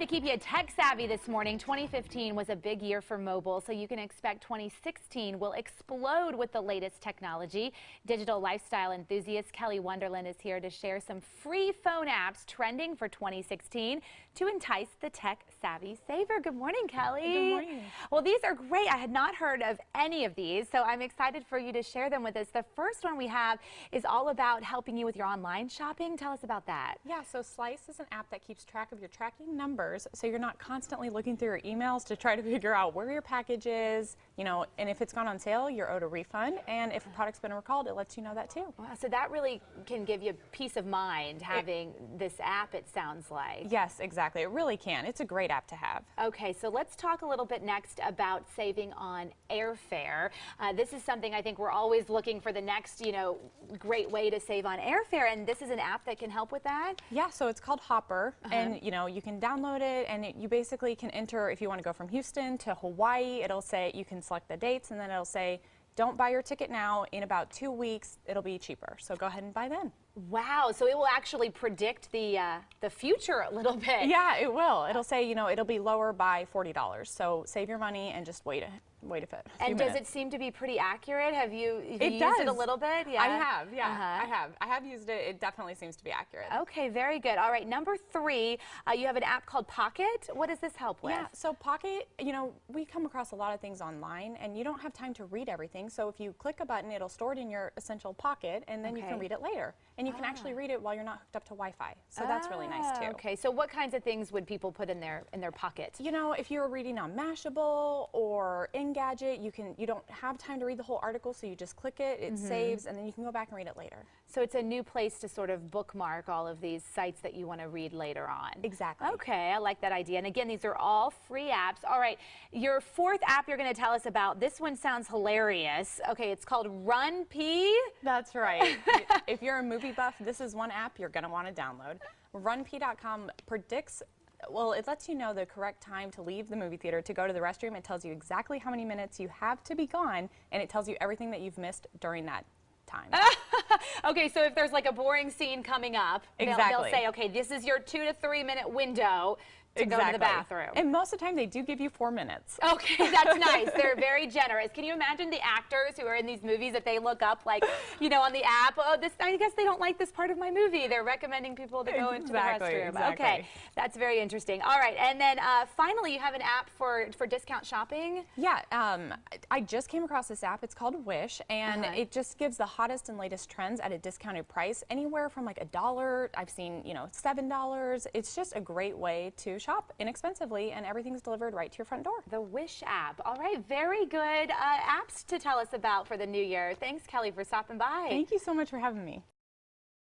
to keep you tech savvy this morning. 2015 was a big year for mobile, so you can expect 2016 will explode with the latest technology. Digital lifestyle enthusiast Kelly Wonderland is here to share some free phone apps trending for 2016 to entice the tech savvy saver. Good morning, Kelly. Good morning. Well, these are great. I had not heard of any of these, so I'm excited for you to share them with us. The first one we have is all about helping you with your online shopping. Tell us about that. Yeah, so Slice is an app that keeps track of your tracking so you're not constantly looking through your emails to try to figure out where your package is, you know, and if it's gone on sale, you're owed a refund. And if a product's been recalled, it lets you know that too. Wow, so that really can give you peace of mind having it, this app, it sounds like. Yes, exactly. It really can. It's a great app to have. Okay, so let's talk a little bit next about saving on airfare. Uh, this is something I think we're always looking for the next, you know, great way to save on airfare, and this is an app that can help with that? Yeah, so it's called Hopper, uh -huh. and you know, you can download it, and it, you basically can enter, if you want to go from Houston to Hawaii, it'll say, you can select the dates, and then it'll say, don't buy your ticket now. In about two weeks, it'll be cheaper. So go ahead and buy then. Wow, so it will actually predict the uh, the future a little bit. Yeah, it will. It'll say, you know, it'll be lower by $40. So save your money and just wait wait a bit. A and does it seem to be pretty accurate? Have you, have it you does. used it a little bit? Yeah, I have. Yeah, uh -huh. I have. I have used it. It definitely seems to be accurate. Okay, very good. All right, number three, uh, you have an app called Pocket. What does this help with? Yeah, so Pocket, you know, we come across a lot of things online, and you don't have time to read everything. So if you click a button, it'll store it in your essential pocket, and then okay. you can read it later. And you ah. can actually read it while you're not hooked up to Wi-Fi. So ah, that's really nice too. Ah, okay, so what kinds of things would people put in their in their pocket? You know, if you're reading on Mashable or Engadget, you can you don't have time to read the whole article, so you just click it, it mm -hmm. saves, and then you can go back and read it later. So it's a new place to sort of bookmark all of these sites that you want to read later on. Exactly. Okay, I like that idea. And again, these are all free apps. All right, your fourth app you're going to tell us about, this one sounds hilarious. Okay, it's called RunPee. That's right. if you're a movie buff, this is one app you're going to want to download. RunPee.com predicts well, it lets you know the correct time to leave the movie theater to go to the restroom. It tells you exactly how many minutes you have to be gone, and it tells you everything that you've missed during that time. okay, so if there's like a boring scene coming up, exactly. they'll, they'll say, okay, this is your two to three minute window to exactly. go to the bathroom. And most of the time they do give you four minutes. Okay, that's nice. They're very generous. Can you imagine the actors who are in these movies that they look up like, you know, on the app, oh, this I guess they don't like this part of my movie. They're recommending people to go exactly, into the restroom. Exactly. Okay, that's very interesting. All right, and then uh, finally you have an app for, for discount shopping? Yeah, um, I just came across this app. It's called Wish, and uh -huh. it just gives the hottest and latest trends at a discounted price, anywhere from like a dollar. I've seen, you know, $7. It's just a great way to shop inexpensively and everything's delivered right to your front door. The Wish app. All right, very good uh, apps to tell us about for the new year. Thanks, Kelly, for stopping by. Thank you so much for having me.